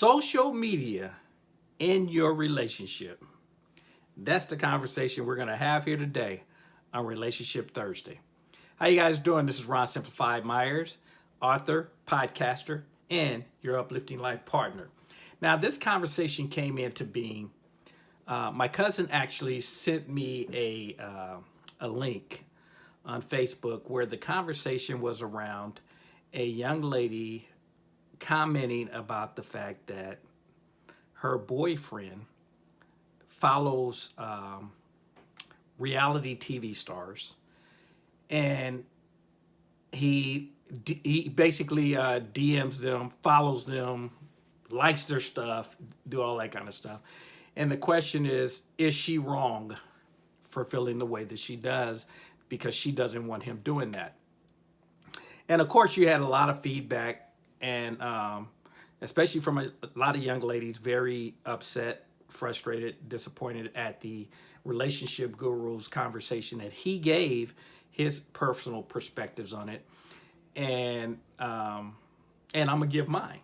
social media in your relationship. That's the conversation we're going to have here today on Relationship Thursday. How you guys doing? This is Ron Simplified Myers, author, podcaster, and your uplifting life partner. Now, this conversation came into being. Uh, my cousin actually sent me a uh, a link on Facebook where the conversation was around a young lady commenting about the fact that her boyfriend follows um, reality TV stars and he he basically uh, DMs them, follows them, likes their stuff, do all that kind of stuff. And the question is, is she wrong for feeling the way that she does because she doesn't want him doing that? And of course, you had a lot of feedback and um, especially from a, a lot of young ladies, very upset, frustrated, disappointed at the relationship guru's conversation that he gave his personal perspectives on it. And, um, and I'm gonna give mine.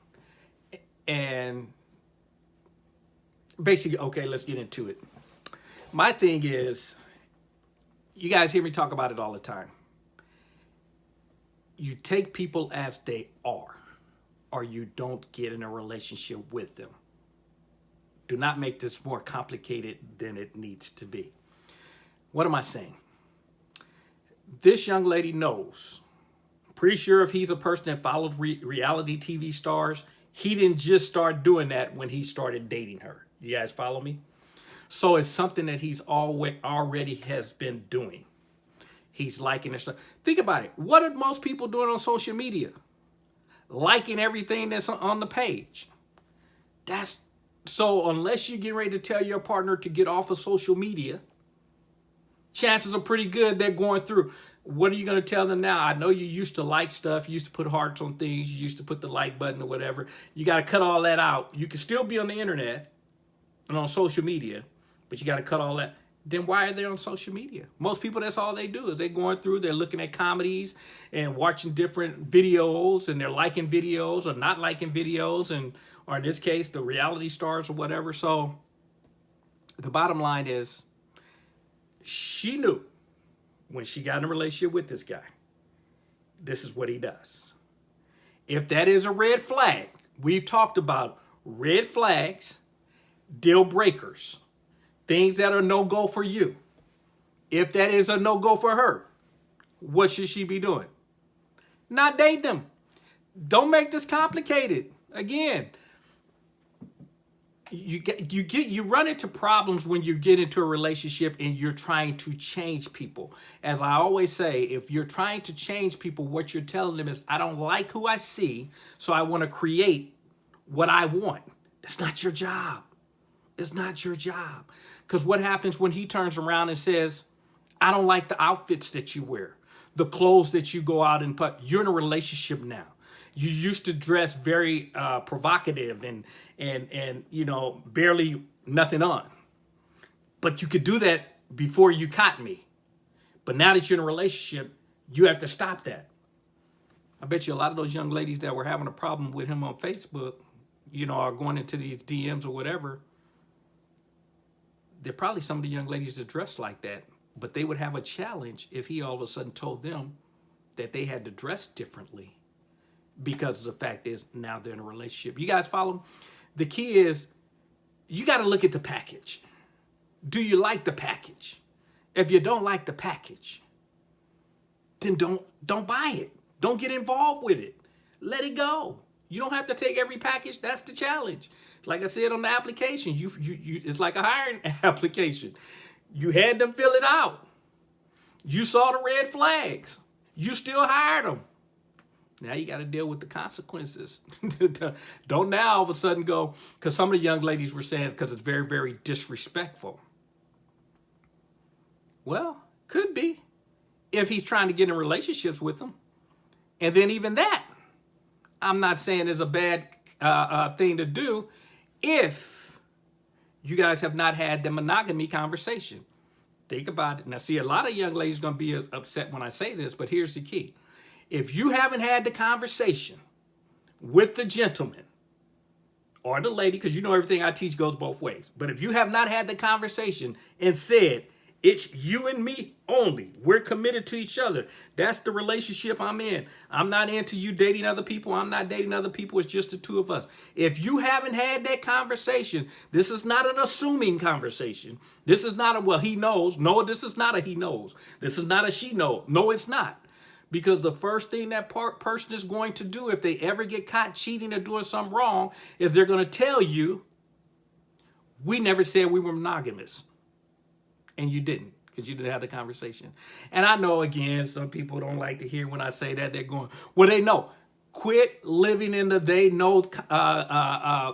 And basically, okay, let's get into it. My thing is, you guys hear me talk about it all the time. You take people as they are or you don't get in a relationship with them. Do not make this more complicated than it needs to be. What am I saying? This young lady knows. Pretty sure if he's a person that follows re reality TV stars, he didn't just start doing that when he started dating her. You guys follow me? So it's something that he's already has been doing. He's liking and stuff. Think about it. What are most people doing on social media? Liking everything that's on the page. That's so unless you get ready to tell your partner to get off of social media, chances are pretty good they're going through. What are you going to tell them now? I know you used to like stuff. You used to put hearts on things. You used to put the like button or whatever. You got to cut all that out. You can still be on the internet and on social media, but you got to cut all that then why are they on social media? Most people, that's all they do is they're going through, they're looking at comedies and watching different videos and they're liking videos or not liking videos and, or in this case, the reality stars or whatever. So the bottom line is she knew when she got in a relationship with this guy, this is what he does. If that is a red flag, we've talked about red flags, deal breakers things that are no-go for you. If that is a no-go for her, what should she be doing? Not date them. Don't make this complicated. Again, you get you get you run into problems when you get into a relationship and you're trying to change people. As I always say, if you're trying to change people, what you're telling them is, I don't like who I see, so I want to create what I want. It's not your job. It's not your job. Because what happens when he turns around and says, I don't like the outfits that you wear, the clothes that you go out and put, you're in a relationship now. You used to dress very uh, provocative and, and, and, you know, barely nothing on. But you could do that before you caught me. But now that you're in a relationship, you have to stop that. I bet you a lot of those young ladies that were having a problem with him on Facebook, you know, are going into these DMs or whatever, they're probably some of the young ladies that dress like that, but they would have a challenge if he all of a sudden told them that they had to dress differently because the fact is now they're in a relationship. You guys follow? The key is you got to look at the package. Do you like the package? If you don't like the package, then don't don't buy it. Don't get involved with it. Let it go. You don't have to take every package. That's the challenge. Like I said on the application, you, you, you, it's like a hiring application. You had to fill it out. You saw the red flags. You still hired them. Now you got to deal with the consequences. Don't now all of a sudden go, because some of the young ladies were saying, because it's very, very disrespectful. Well, could be if he's trying to get in relationships with them. And then even that, I'm not saying is a bad uh, uh, thing to do if you guys have not had the monogamy conversation. Think about it. Now, see, a lot of young ladies going to be upset when I say this, but here's the key. If you haven't had the conversation with the gentleman or the lady, because you know everything I teach goes both ways. But if you have not had the conversation and said, it's you and me only. We're committed to each other. That's the relationship I'm in. I'm not into you dating other people. I'm not dating other people. It's just the two of us. If you haven't had that conversation, this is not an assuming conversation. This is not a, well, he knows. No, this is not a he knows. This is not a she knows. No, it's not. Because the first thing that person is going to do if they ever get caught cheating or doing something wrong is they're going to tell you, we never said we were monogamous and you didn't because you didn't have the conversation. And I know, again, some people don't like to hear when I say that. They're going, well, they know. Quit living in the they know uh, uh, uh,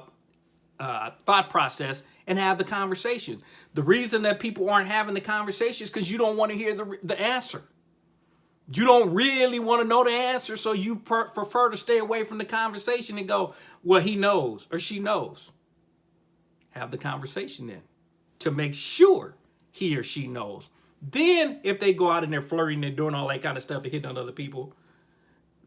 uh, thought process and have the conversation. The reason that people aren't having the conversation is because you don't want to hear the, the answer. You don't really want to know the answer, so you prefer to stay away from the conversation and go, well, he knows or she knows. Have the conversation then to make sure he or she knows. Then if they go out and they're flirting and doing all that kind of stuff and hitting on other people,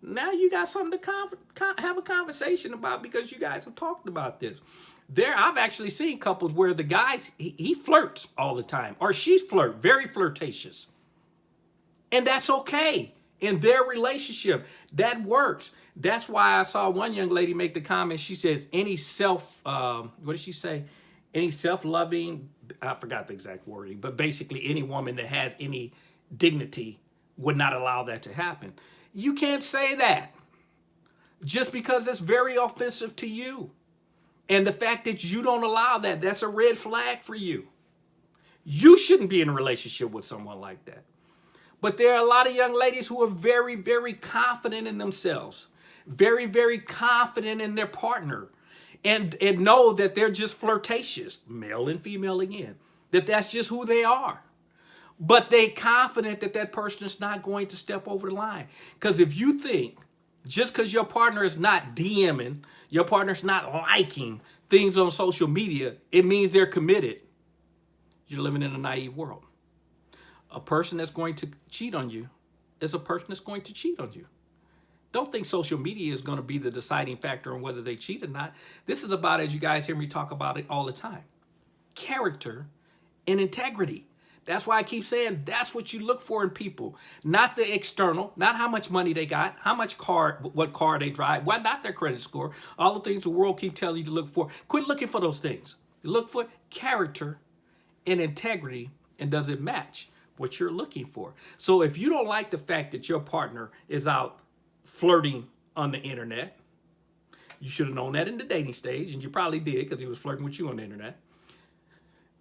now you got something to have a conversation about because you guys have talked about this. There, I've actually seen couples where the guys, he, he flirts all the time or she's flirt, very flirtatious. And that's okay in their relationship. That works. That's why I saw one young lady make the comment. She says, any self, um, what did she say? Any self-loving, I forgot the exact wording, but basically any woman that has any dignity would not allow that to happen. You can't say that just because that's very offensive to you. And the fact that you don't allow that, that's a red flag for you. You shouldn't be in a relationship with someone like that. But there are a lot of young ladies who are very, very confident in themselves, very, very confident in their partner, and, and know that they're just flirtatious, male and female again, that that's just who they are. But they confident that that person is not going to step over the line. Because if you think just because your partner is not DMing, your partner's not liking things on social media, it means they're committed. You're living in a naive world. A person that's going to cheat on you is a person that's going to cheat on you. Don't think social media is going to be the deciding factor on whether they cheat or not. This is about, as you guys hear me talk about it all the time, character and integrity. That's why I keep saying that's what you look for in people, not the external, not how much money they got, how much car, what car they drive, why not their credit score, all the things the world keep telling you to look for. Quit looking for those things. Look for character and integrity, and does it match what you're looking for? So if you don't like the fact that your partner is out flirting on the internet, you should have known that in the dating stage, and you probably did because he was flirting with you on the internet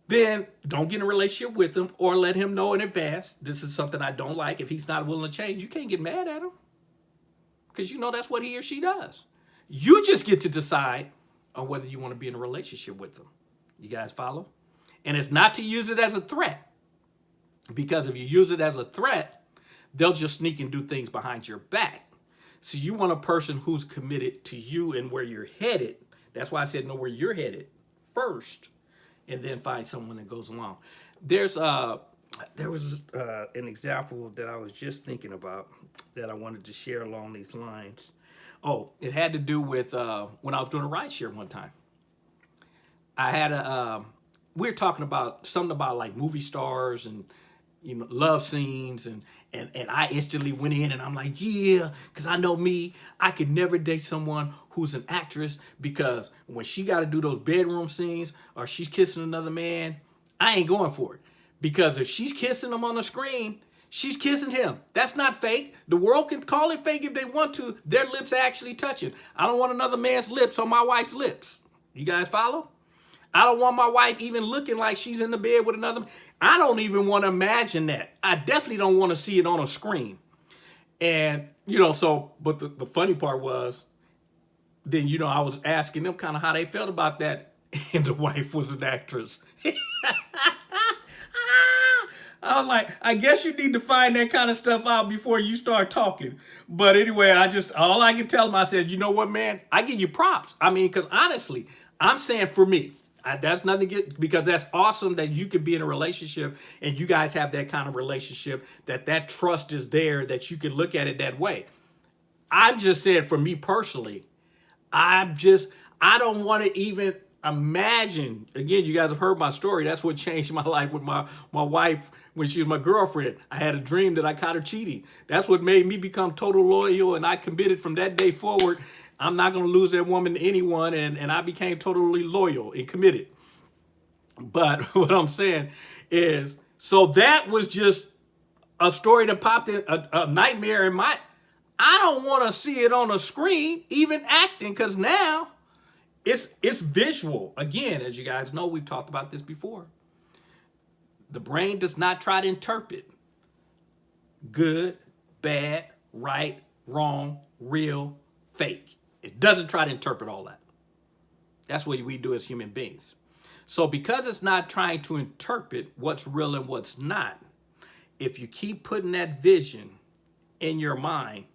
then don't get in a relationship with him or let him know in advance, this is something I don't like. If he's not willing to change, you can't get mad at him because you know that's what he or she does. You just get to decide on whether you want to be in a relationship with them. You guys follow? And it's not to use it as a threat because if you use it as a threat, they'll just sneak and do things behind your back. So you want a person who's committed to you and where you're headed. That's why I said know where you're headed first and then find someone that goes along. There's uh, there was uh, an example that I was just thinking about that I wanted to share along these lines. Oh, it had to do with uh, when I was doing a ride share one time. I had a, uh, we were talking about something about like movie stars and you know, love scenes and, and, and I instantly went in and I'm like, yeah, because I know me, I could never date someone who's an actress because when she got to do those bedroom scenes or she's kissing another man, I ain't going for it. Because if she's kissing him on the screen, she's kissing him. That's not fake. The world can call it fake if they want to. Their lips actually touching. I don't want another man's lips on my wife's lips. You guys follow? I don't want my wife even looking like she's in the bed with another. I don't even want to imagine that. I definitely don't want to see it on a screen. And, you know, so, but the, the funny part was, then, you know, I was asking them kind of how they felt about that. And the wife was an actress. I was like, I guess you need to find that kind of stuff out before you start talking. But anyway, I just, all I can tell them, I said, you know what, man, I give you props. I mean, because honestly, I'm saying for me, I, that's nothing get, because that's awesome that you can be in a relationship and you guys have that kind of relationship that that trust is there that you can look at it that way. I'm just saying for me personally, I'm just I don't want to even imagine. Again, you guys have heard my story. That's what changed my life with my, my wife when she was my girlfriend. I had a dream that I caught her cheating. That's what made me become total loyal, and I committed from that day forward. I'm not going to lose that woman to anyone, and, and I became totally loyal and committed. But what I'm saying is, so that was just a story that popped in, a, a nightmare in my, I don't want to see it on a screen, even acting, because now it's, it's visual. Again, as you guys know, we've talked about this before. The brain does not try to interpret good, bad, right, wrong, real, fake. It doesn't try to interpret all that. That's what we do as human beings. So because it's not trying to interpret what's real and what's not, if you keep putting that vision in your mind,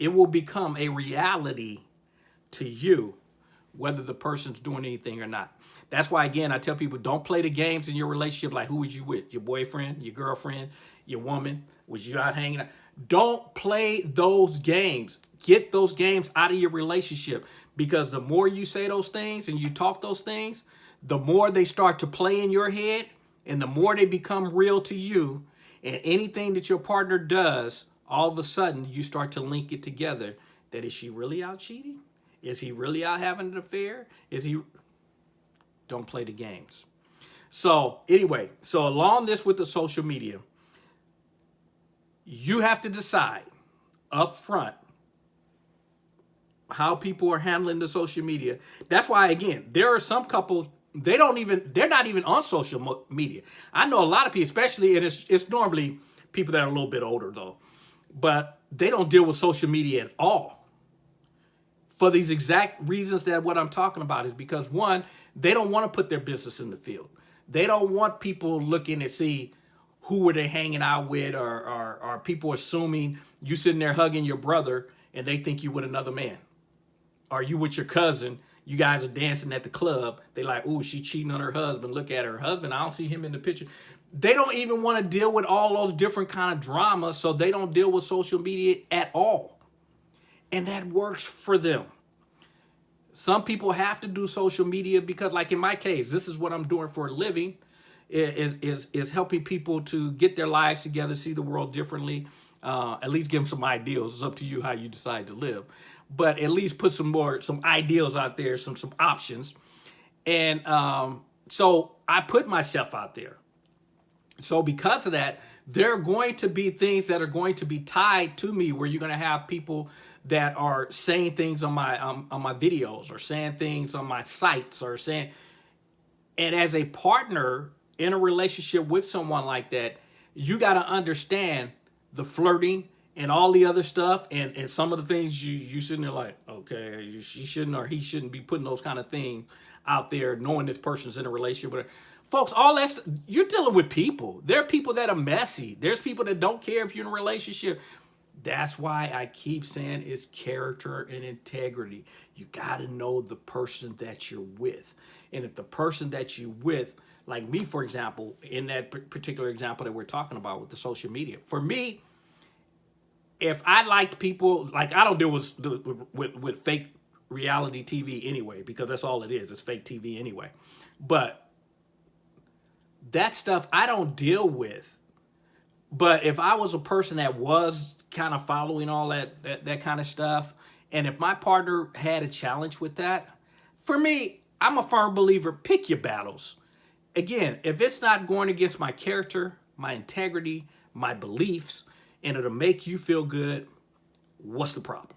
it will become a reality to you, whether the person's doing anything or not. That's why, again, I tell people, don't play the games in your relationship like who was you with? Your boyfriend, your girlfriend, your woman? Was you out hanging out? Don't play those games. Get those games out of your relationship because the more you say those things and you talk those things, the more they start to play in your head and the more they become real to you and anything that your partner does, all of a sudden you start to link it together that is she really out cheating? Is he really out having an affair? Is he don't play the games. So anyway, so along this with the social media, you have to decide up front how people are handling the social media. That's why, again, there are some couples, they don't even, they're not even on social media. I know a lot of people, especially, and it's, it's normally people that are a little bit older though, but they don't deal with social media at all. For these exact reasons that what I'm talking about is because one, they don't want to put their business in the field. They don't want people looking to see who were they hanging out with or, or, or people assuming you sitting there hugging your brother and they think you with another man. Are you with your cousin? You guys are dancing at the club. They like, oh, she cheating on her husband. Look at her husband. I don't see him in the picture. They don't even want to deal with all those different kind of drama, so they don't deal with social media at all. And that works for them. Some people have to do social media because like in my case, this is what I'm doing for a living is, is, is helping people to get their lives together, see the world differently, uh, at least give them some ideals. It's up to you how you decide to live. But at least put some more, some ideals out there, some, some options. And um, so I put myself out there. So because of that, there are going to be things that are going to be tied to me where you're going to have people that are saying things on my um, on my videos or saying things on my sites or saying and as a partner in a relationship with someone like that you got to understand the flirting and all the other stuff and and some of the things you you sitting there like okay you, she shouldn't or he shouldn't be putting those kind of things out there knowing this person's in a relationship with her. Folks all that's you're dealing with people. There are people that are messy. There's people that don't care if you're in a relationship that's why I keep saying it's character and integrity. You got to know the person that you're with. And if the person that you're with, like me, for example, in that particular example that we're talking about with the social media, for me, if I liked people, like I don't deal with, with, with, fake reality TV anyway, because that's all it is. It's fake TV anyway. But that stuff I don't deal with. But if I was a person that was kind of following all that, that, that kind of stuff. And if my partner had a challenge with that, for me, I'm a firm believer, pick your battles. Again, if it's not going against my character, my integrity, my beliefs, and it'll make you feel good, what's the problem?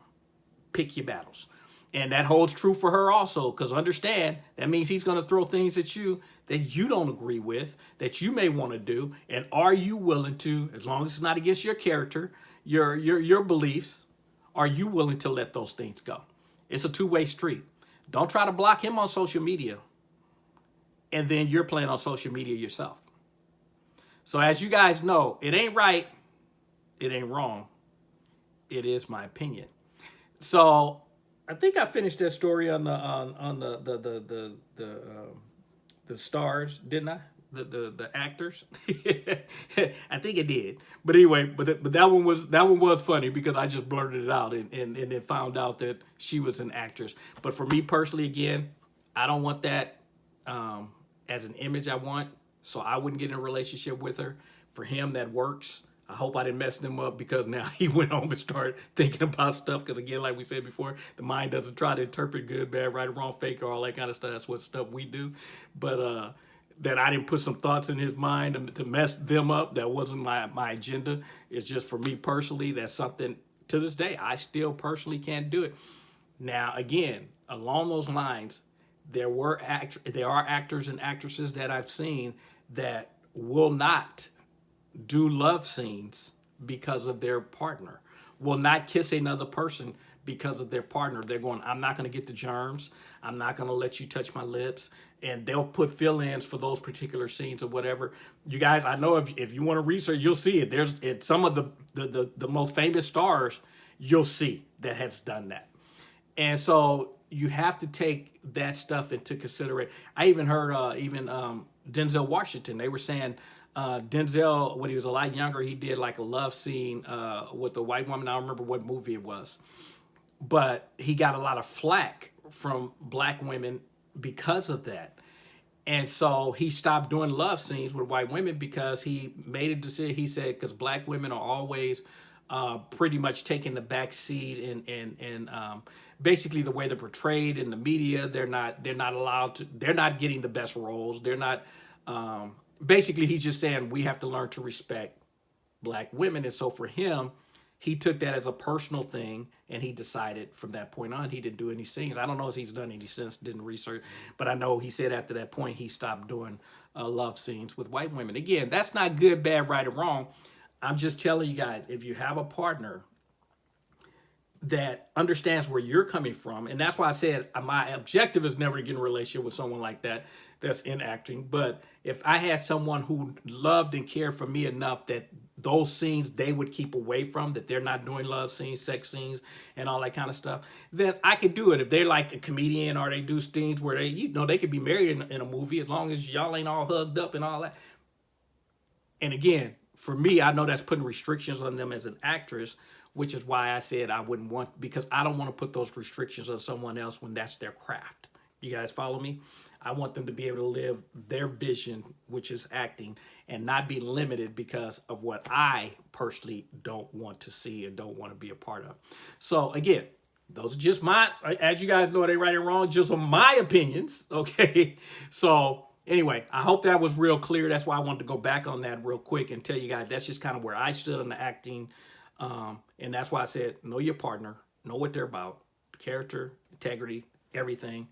Pick your battles. And that holds true for her also, because understand, that means he's going to throw things at you that you don't agree with, that you may want to do. And are you willing to, as long as it's not against your character, your, your, your beliefs, are you willing to let those things go? It's a two-way street. Don't try to block him on social media and then you're playing on social media yourself. So as you guys know, it ain't right, it ain't wrong. It is my opinion. So I think I finished that story on the on on the the the the the, uh, the stars, didn't I? The the, the actors. I think it did, but anyway, but but that one was that one was funny because I just blurted it out and and and then found out that she was an actress. But for me personally, again, I don't want that um, as an image. I want so I wouldn't get in a relationship with her. For him, that works. I hope I didn't mess them up because now he went home and started thinking about stuff. Because again, like we said before, the mind doesn't try to interpret good, bad, right, or wrong, fake, or all that kind of stuff. That's what stuff we do. But uh, that I didn't put some thoughts in his mind to mess them up. That wasn't my, my agenda. It's just for me personally, that's something to this day, I still personally can't do it. Now, again, along those lines, there were act there are actors and actresses that I've seen that will not do love scenes because of their partner, will not kiss another person because of their partner. They're going, I'm not going to get the germs. I'm not going to let you touch my lips. And they'll put fill-ins for those particular scenes or whatever. You guys, I know if, if you want to research, you'll see it. There's it, some of the, the, the, the most famous stars you'll see that has done that. And so you have to take that stuff into consideration. I even heard uh, even um, Denzel Washington, they were saying uh, Denzel, when he was a lot younger, he did like a love scene uh, with a white woman. I don't remember what movie it was. But he got a lot of flack from black women because of that. And so he stopped doing love scenes with white women because he made a decision. He said, because black women are always uh, pretty much taking the back seat and, and, and um, basically the way they're portrayed in the media, they're not, they're not allowed to, they're not getting the best roles. They're not, um, basically he's just saying we have to learn to respect black women. And so for him, he took that as a personal thing and he decided from that point on he didn't do any scenes. I don't know if he's done any since, didn't research, but I know he said after that point he stopped doing uh, love scenes with white women. Again, that's not good, bad, right, or wrong. I'm just telling you guys, if you have a partner that understands where you're coming from, and that's why I said my objective is never to get in a relationship with someone like that that's in acting. But if I had someone who loved and cared for me enough that those scenes they would keep away from, that they're not doing love scenes, sex scenes, and all that kind of stuff, then I could do it. If they're like a comedian or they do scenes where they, you know, they could be married in, in a movie as long as y'all ain't all hugged up and all that. And again, for me, I know that's putting restrictions on them as an actress, which is why I said I wouldn't want, because I don't want to put those restrictions on someone else when that's their craft. You guys follow me? I want them to be able to live their vision, which is acting, and not be limited because of what I personally don't want to see and don't want to be a part of. So again, those are just my, as you guys know, they right and wrong, just my opinions, okay? So anyway, I hope that was real clear. That's why I wanted to go back on that real quick and tell you guys that's just kind of where I stood on the acting. Um, and that's why I said, know your partner, know what they're about, character, integrity, everything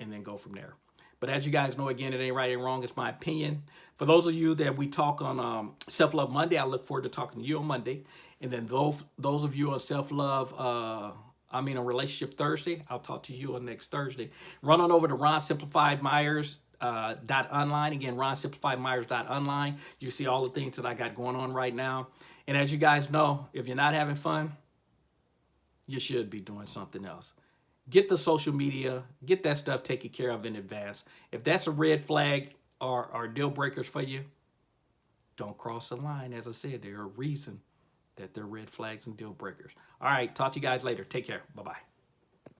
and then go from there. But as you guys know, again, it ain't right, ain't wrong. It's my opinion. For those of you that we talk on um, Self-Love Monday, I look forward to talking to you on Monday. And then those, those of you on Self-Love, uh, I mean, on Relationship Thursday, I'll talk to you on next Thursday. Run on over to Ron Simplified Myers uh, dot online again ron simplified myers dot online you see all the things that i got going on right now and as you guys know if you're not having fun you should be doing something else get the social media, get that stuff taken care of in advance. If that's a red flag or, or deal breakers for you, don't cross the line. As I said, there are reason that they're red flags and deal breakers. All right, talk to you guys later. Take care. Bye-bye.